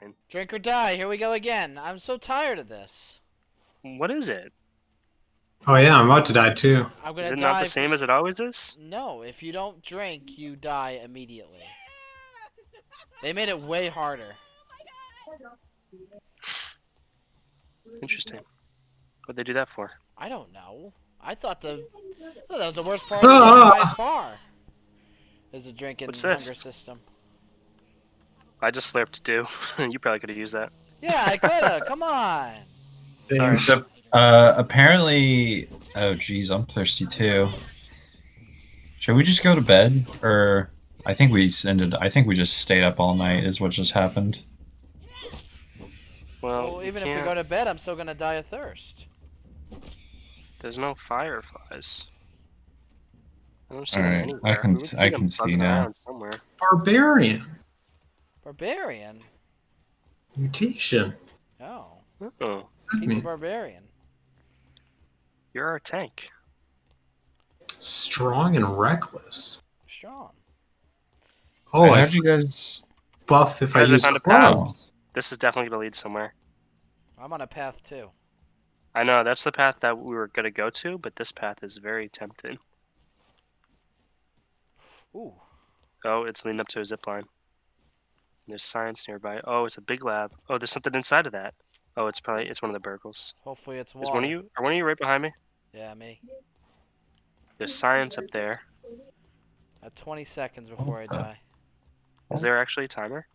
interesting. Drink or die. Here we go again. I'm so tired of this. What is it? Oh yeah, I'm about to die too. I'm gonna Is it die. not the same as it always is? No, if you don't drink, you die immediately. They made it way harder. Interesting. What'd they do that for? I don't know. I thought the I thought that was the worst part of by far. Is the drinking What's hunger this? system. I just slurped too. you probably could have used that. Yeah, I coulda. Come on. Sorry. So, uh, apparently, oh geez, I'm thirsty too. Should we just go to bed, or I think we ended. I think we just stayed up all night. Is what just happened. Well, Well, you even if we go to bed, I'm still gonna die of thirst. there's no fireflies. I don't see All them right, I can We s- I them can see now. Somewhere. Barbarian Barbarian. mutation. Oh, Oh, keep the barbarian. you're our tank. Strong and reckless. Strong. Oh, Alright, I how'd you guys? buff if I Guys, I use found a path. This is definitely gonna lead somewhere. I'm on a path too. I know that's the path that we were gonna go to, but this path is very tempting. Ooh. Oh, it's leading up to a zip line. There's science nearby. Oh, it's a big lab. Oh, there's something inside of that. Oh, it's probably it's one of the burgles. Hopefully it's water. Is one of you? Are one of you right behind me? Yeah, me. There's science up there. At 20 seconds before I die. Is there actually a timer?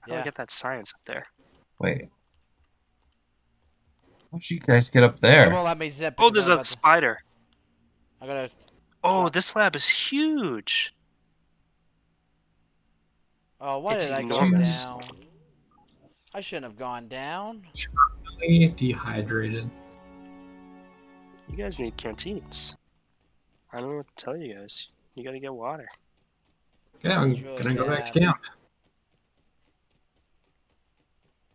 How do I get that science up there? Wait. How'd you guys get up It there? won't let me zip. Oh, there's I'm a about to- spider. I gotta. Oh, this lab is huge. Oh, why It's did I go down? I shouldn't have gone down. Really dehydrated. You guys need canteens. I don't know what to tell you guys. You gotta get water. Yeah, I'm really gonna go back to camp.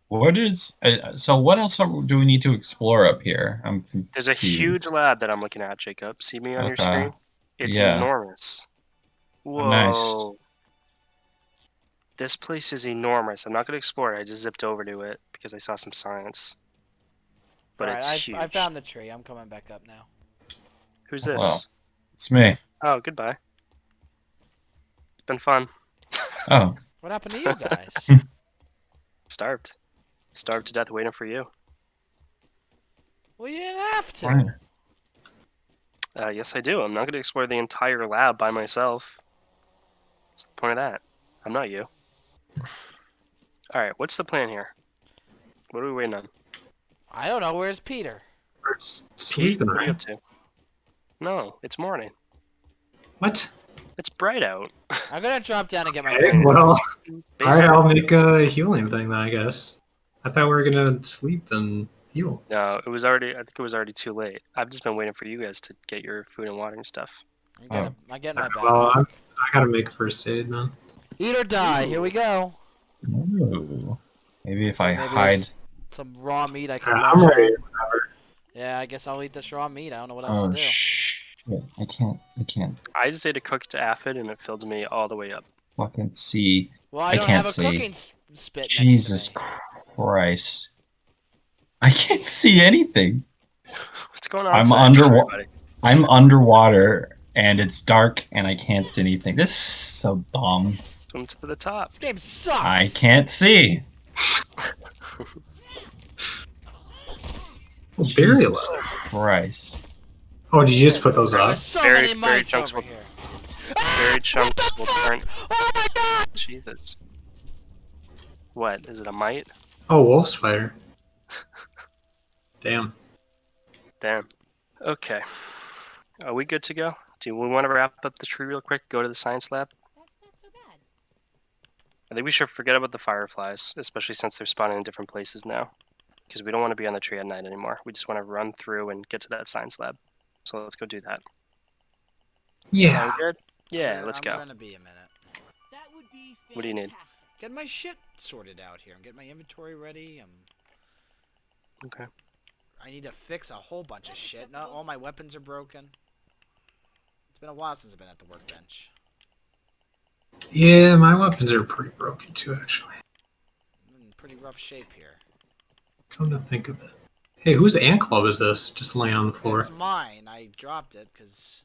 What is? Uh, so what else are, do we need to explore up here? I'm confused. There's a huge lab that I'm looking at, Jacob. See me on your screen? It's Yeah. enormous. Whoa. Nice. This place is enormous. I'm not gonna explore it. I just zipped over to it because I saw some science. But Alright, it's I, huge. I found the tree. I'm coming back up now. Who's this? wow. It's me. Oh, goodbye. It's been fun. Oh, What happened to you guys? Starved. Starved to death waiting for you. well, you didn't have to. right. Uh, yes, I do. I'm not gonna explore the entire lab by myself. What's the point of that? I'm not you. Alright, what's the plan here? What are we waiting on? I don't know. Where's Peter? We're s- sleeping, what are you up to? No, it's morning. What? It's bright out. I'm gonna drop down and get my. Okay, well, all right, I'll make a healing thing then, I guess. I thought we were gonna sleep and heal. no, it was already. I think it was already too late. I've just been waiting for you guys to get your food and water and stuff. I'm, gonna, oh. I'm getting my Well. I'm, I gotta make first aid then. Eat or die. Here we go. Ooh. Maybe if So I maybe hide. Some raw meat I can. I'm ready. on. Yeah, I guess I'll eat this raw meat. I don't know what else Oh to do. shit! I can't. I can't I just ate a cooked aphid and it filled me all the way up. fucking see. well, I, I don't can't have a see. cooking s- spit. next to Jesus me. Christ! I can't see anything. What's going on? I'm outside, under- I'm underwater and it's dark and I can't see anything. This is so dumb. Swim to the top. This game sucks. I can't see. Oh, berry Jesus leather. Christ. Oh, did you just put those There's up? so Very- many very mites chunks over will- here. Very ah, chunks will fuck? turn. Oh my god! Jesus. What is it? A mite? Oh, wolf spider. Damn. Damn. Okay. Are we good to go? Do we want to wrap up the tree real quick? Go to the science lab? That's not so bad. I think we should forget about the fireflies, especially since they're spawning in different places now. Because we don't want to be on the tree at night anymore. We just want to run through and get to that science lab. So let's go do that. Yeah. Sound good? Yeah, let's I'm go. gonna be a minute. That would be What do you need? Get my shit sorted out here. I'm getting my inventory ready. I'm. Okay. I need to fix a whole bunch of shit. Not all my weapons are broken. It's been a while since I've been at the workbench. Yeah, my weapons are pretty broken too, actually. Mm, pretty rough shape here. Come to think of it. Hey, whose ant club is this? Just laying on the floor. It's mine. I dropped it because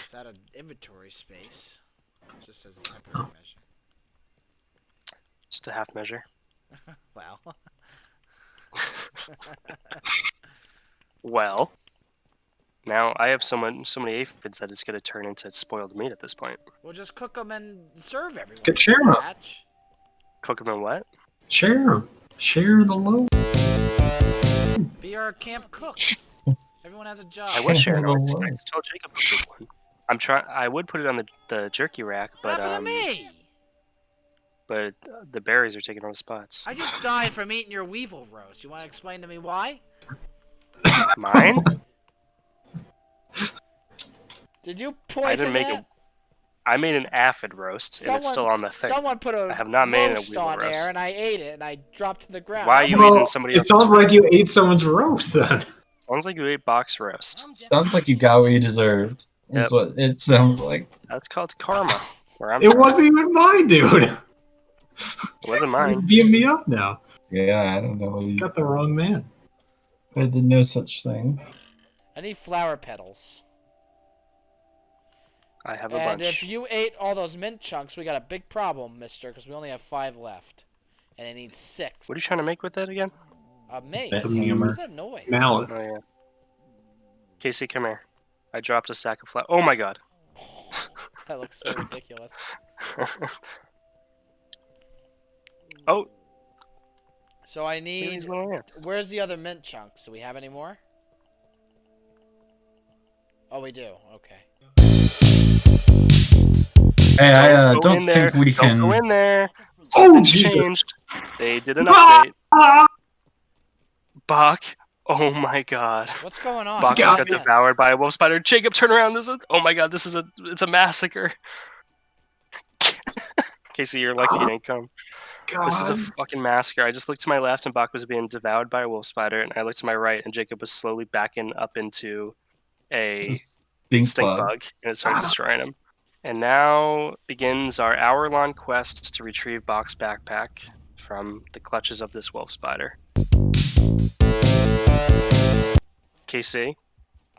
it's out of inventory space. It just says temporary Oh. measure. Just a half measure. Wow. Well, now I have so much, so many aphids that it's gonna turn into spoiled meat at this point. we'll just cook them and serve everyone. Good share 'em up. Batch. Cook them and what? Share 'em. Share the load. Be our camp cook. Everyone has a job. I was sharing. I Well, was- I well. just told Jacob to take one. I'm trying. I would put it on the, the jerky rack, What but happened um, to me? but uh, the berries are taking all the spots. I just died from eating your weevil roast. You want to explain to me why? Mine? Did you poison make it? a- I made an aphid roast, and it's still on the thing. Someone put a I have not made a roast weevil on roast. there, and I ate it, and I dropped to the ground. Why are you gonna- eating somebody It sounds like you ate someone's roast then. Sounds like you ate box roast. Sounds like you got what you deserved. That's Yep. what it sounds like. That's called karma. Where I'm It from. wasn't even mine, dude. It wasn't You're mine. beating me up now. Yeah, I don't know. You, Got the wrong man. I did no such thing. I need flower petals. I have a And bunch. if you ate all those mint chunks, we got a big problem, mister, because we only have five left. And I need six. What are you trying to make with that again? A mace. Bit hammer. What's that noise? Mallet. Oh yeah. Casey, come here. I dropped a sack of flour. Oh my god. That looks so ridiculous. oh, So I need. these little ants. Where's the other mint chunks? Do we have any more? Oh, we do. Okay. Hey, I uh, don't in there. think we Don't can. go in there. Oh, Jesus. changed. They did an Ah! update. Bach. Oh my god. What's going on? Bach just got devoured by a wolf spider. Jacob, turn around. This is. Oh my god. This is a. It's a massacre. Casey, you're lucky you didn't come. God. This is a fucking massacre. I just looked to my left and Bach was being devoured by a wolf spider, and I looked to my right and Jacob was slowly backing up into a Stink stink bug. bug, and it started destroying him. And now begins our hour-long quest to retrieve Box backpack from the clutches of this wolf spider. KC,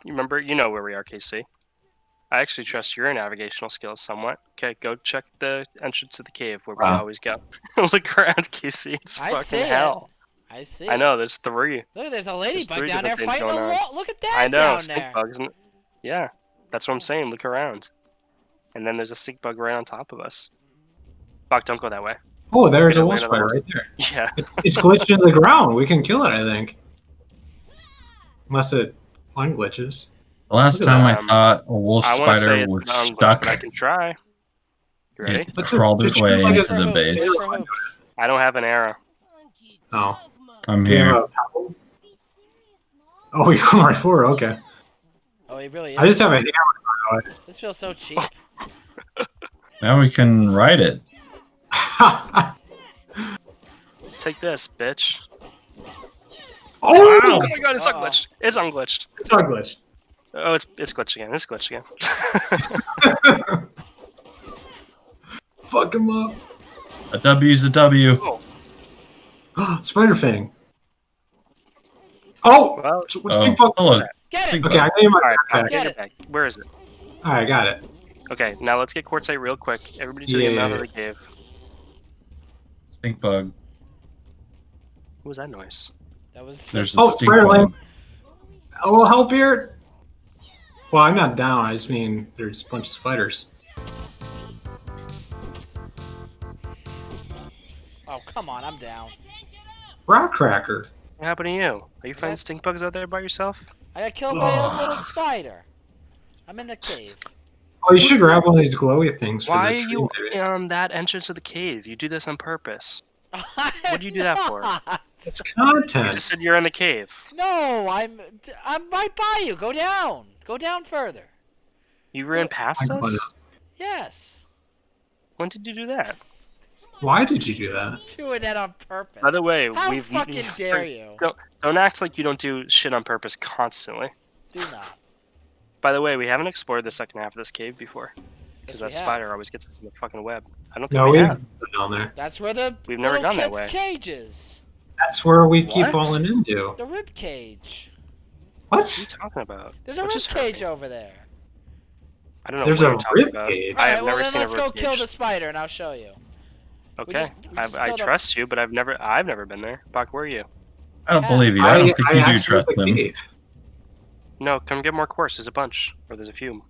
you remember? You know where we are, KC. I actually trust your navigational skills somewhat. Okay, go check the entrance to the cave where we always go. Look around, KC. It's I fucking see it. hell. I see. I know. There's three. Look, there's a ladybug three down there fighting a going on. wall. Look at that I know. down Stink there. bugs. And, yeah, that's what I'm saying. Look around. And then there's a stink bug right on top of us. Fuck, don't go that way. Oh, there's a wolf spider right there. Yeah. It's, it's glitched into the ground. We can kill it, I think. Unless it unglitches. The last Look time that. I thought a wolf I want to say spider was stuck. I can try. You ready? it Let's just- crawled its shoot way like into the base. I don't have an arrow. Oh. I'm Do you here. Oh, you're right for it. Okay. Oh, he really is. I just have a hammer. This feels so cheap. Now we can ride it. Take this, bitch. oh, Oh my god, it's Uh-oh. unglitched. It's unglitched. it's unglitched. Oh, it's it's glitched again. It's glitched again. Fuck him up. A W's a W. Oh. Spider Fang. Oh! well, What's Oh, the hello. Get it! Okay, I need my all right, backpack. get Get it it. Where is it? Alright, I got it. Okay, now let's get quartzite real quick. Everybody to the Yeah. mouth of the cave. Stink bug. What was that noise? That was. There's a Oh, stink spider bug. lamb. A little help here? Well, I'm not down. I just mean there's a bunch of spiders. Oh, come on, I'm down. Rock Cracker. What happened to you? Are you finding stink bugs out there by yourself? I got killed by a little spider. I'm in the cave. Oh, you should grab one of these glowy things. For Why the are tree, you maybe. on that entrance of the cave? You do this on purpose. What do you do that for? It's content. You content. just said you're in the cave. No, I'm I'm right by you. Go down. Go down further. You ran What? past I us? Yes. When did you do that? Why did you do that? Doing that on purpose. By the way, How we've fucking dare you? Don't, don't act like you don't do shit on purpose constantly. Do not. By the way, we haven't explored the second half of this cave before. because Yes, that spider have. always gets us in the fucking web. I don't think No, we we've have. been down there. That's where the We've never little gone that way. cage is. That's where we keep falling into. The rib cage. What What are you talking about? There's a What rib cage happened? over there. I don't know There's what a you're talking rib about. cage? I have Alright, well never then seen let's go rib kill the spider and I'll show you. Okay, just- we I, just I killed trust you, but I've never I've never been there. Buck, where are you? I don't Yeah. believe you. I don't think you do trust for them. cave. No, come get more quartz. There's a bunch, or there's a few.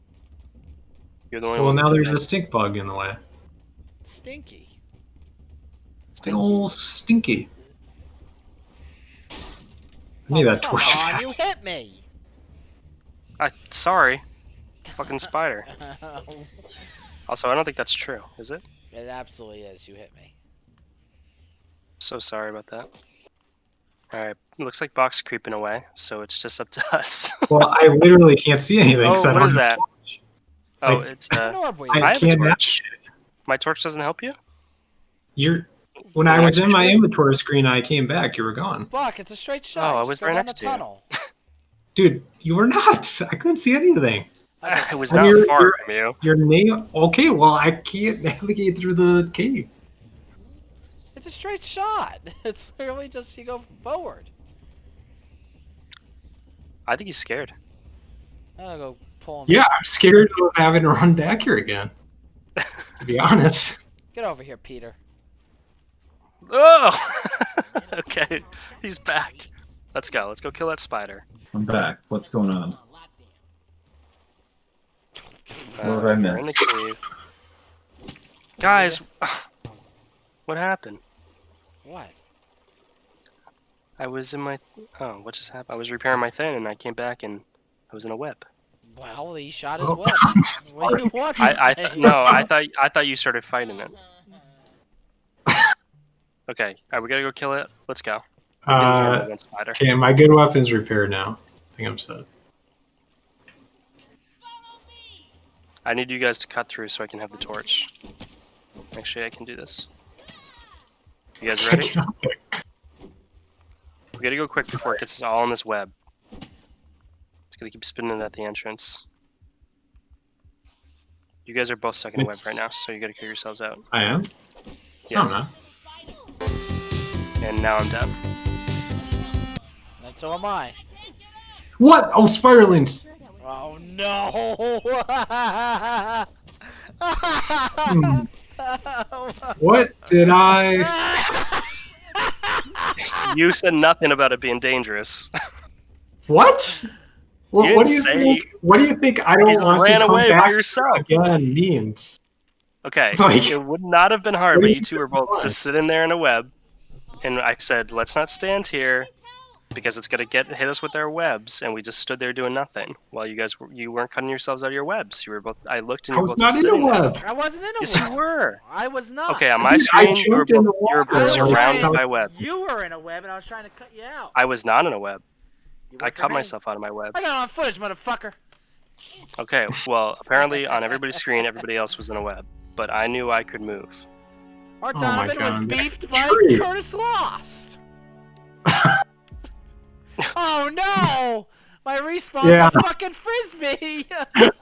You're the only Well, one. now there's does a stink bug in the way. Stinky. It's old stinky. I need Oh, that come torch. on, back. you hit me. I, sorry, fucking spider. Also, I don't think that's true. Is it? it absolutely is. You hit me. So sorry about that. All right, looks like Box creeping away, so it's just up to us. Well, I literally can't see anything. oh, 'cause I what don't is have- that? Oh, Like- it's uh, I? I have a can't have torch. My torch doesn't help you. You're when Right I was in my inventory screen, I came back. You were gone, Buck, it's a straight shot. Oh, I was go right next the to you. tunnel. dude. You were not. I couldn't see anything. I was not you're- far you're- from you. Your name. Okay, well, I can't navigate through the cave. It's a straight shot. It's literally just you go forward. I think he's scared. I'll go pull him. Yeah, I'm scared of having to run back here again. To be honest. Get over here, Peter. Oh, okay, he's back. Let's go. Let's go kill that spider. I'm back. What's going on? What Uh, have I we're in the cave. Guys, what happened? What? I was in my. Oh, what just happened? I was repairing my thing and I came back and I was in a web. Well, he shot his Oh, web. What do you want? I, I th- no, I thought I thought you started fighting it. Okay, all right, we gonna go kill it. Let's go. We're getting hammered Uh, spider. okay, my good weapon's repaired now. I think I'm set. I need you guys to cut through so I can have the torch. Actually, I can do this. You guys ready? We gotta go quick before it gets us all in this web. It's gonna keep spinning at the entrance. You guys are both stuck in a web right now, so you gotta kill yourselves out. I am. Yeah. I'm not. And now I'm dead. And so am I. What? Oh, spiralings. Oh no! Hmm. What did I? You said nothing about it being dangerous. What? What, what do you say- think? What do you think? I don't want to come away by back yourself. again means. Okay, Like- it would not have been hard, but you you two were both just sitting there in a web, and I said, "Let's not stand here, because it's gonna get hit us with our webs," and we just stood there doing nothing while you guys were, you weren't cutting yourselves out of your webs. You were both. I looked and you were both not just in a sitting there. web. I wasn't in a Yes, you were. I was not. Okay, on my Dude, screen, you were jumped in both, you were water. both surrounded trying- by web. You were in a web, and I was trying to cut you out. I was not in a web. I cut me. myself out of my web. I got it on footage, motherfucker. Okay, well, apparently on everybody's screen, everybody else was in a web, but I knew I could move. Art Oh Donovan was beefed by. Curtis Lost. oh no! My respawn's yeah. a fucking frisbee!